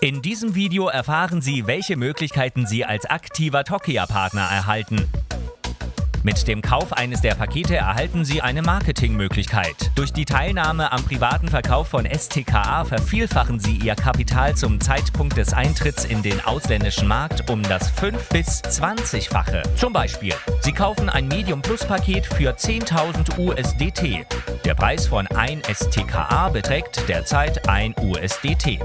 In diesem Video erfahren Sie, welche Möglichkeiten Sie als aktiver Tokia-Partner erhalten. Mit dem Kauf eines der Pakete erhalten Sie eine Marketingmöglichkeit. Durch die Teilnahme am privaten Verkauf von STKA vervielfachen Sie Ihr Kapital zum Zeitpunkt des Eintritts in den ausländischen Markt um das 5- bis 20-fache. Zum Beispiel, Sie kaufen ein Medium Plus Paket für 10.000 USDT. Der Preis von 1 STKA beträgt derzeit 1 USDT.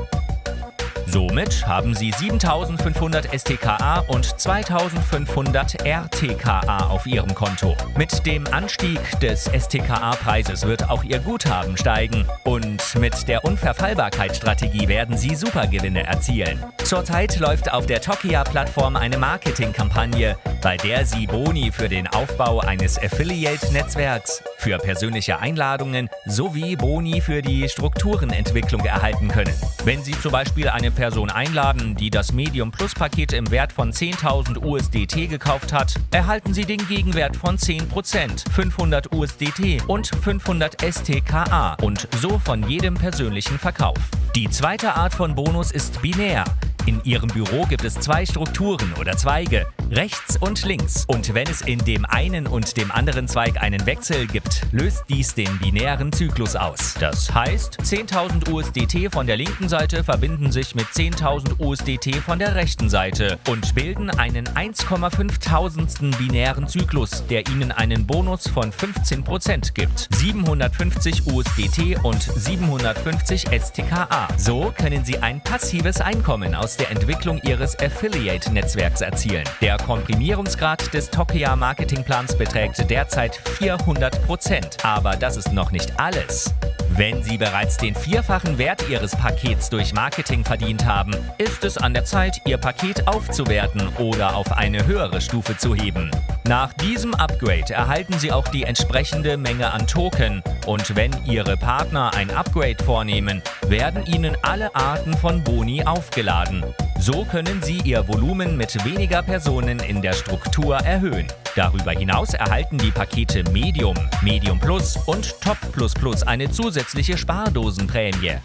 Somit haben Sie 7500 STKA und 2500 RTKA auf Ihrem Konto. Mit dem Anstieg des STKA-Preises wird auch Ihr Guthaben steigen und mit der Unverfallbarkeitsstrategie werden Sie Supergewinne erzielen. Zurzeit läuft auf der Tokia-Plattform eine Marketingkampagne, bei der Sie Boni für den Aufbau eines Affiliate-Netzwerks, für persönliche Einladungen sowie Boni für die Strukturenentwicklung erhalten können. Wenn Sie zum Beispiel eine Person einladen, die das Medium Plus Paket im Wert von 10.000 USDT gekauft hat, erhalten Sie den Gegenwert von 10%, 500 USDT und 500 STKA und so von jedem persönlichen Verkauf. Die zweite Art von Bonus ist binär. In Ihrem Büro gibt es zwei Strukturen oder Zweige, rechts und links. Und wenn es in dem einen und dem anderen Zweig einen Wechsel gibt, löst dies den binären Zyklus aus. Das heißt, 10.000 USDT von der linken Seite verbinden sich mit 10.000 USDT von der rechten Seite und bilden einen 1,5 Tausendsten binären Zyklus, der Ihnen einen Bonus von 15% gibt. 750 USDT und 750 STKA. So können Sie ein passives Einkommen aus der Entwicklung Ihres Affiliate-Netzwerks erzielen. Der Komprimierungsgrad des Tokia Marketingplans beträgt derzeit 400%. Aber das ist noch nicht alles. Wenn Sie bereits den vierfachen Wert Ihres Pakets durch Marketing verdient haben, ist es an der Zeit, Ihr Paket aufzuwerten oder auf eine höhere Stufe zu heben. Nach diesem Upgrade erhalten Sie auch die entsprechende Menge an Token und wenn Ihre Partner ein Upgrade vornehmen, werden Ihnen alle Arten von Boni aufgeladen. So können Sie Ihr Volumen mit weniger Personen in der Struktur erhöhen. Darüber hinaus erhalten die Pakete Medium, Medium Plus und Top Plus Plus eine zusätzliche Spardosenprämie.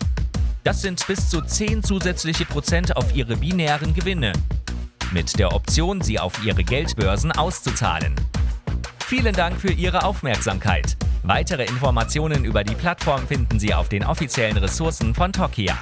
Das sind bis zu 10 zusätzliche Prozent auf Ihre binären Gewinne, mit der Option, sie auf Ihre Geldbörsen auszuzahlen. Vielen Dank für Ihre Aufmerksamkeit. Weitere Informationen über die Plattform finden Sie auf den offiziellen Ressourcen von Tokia.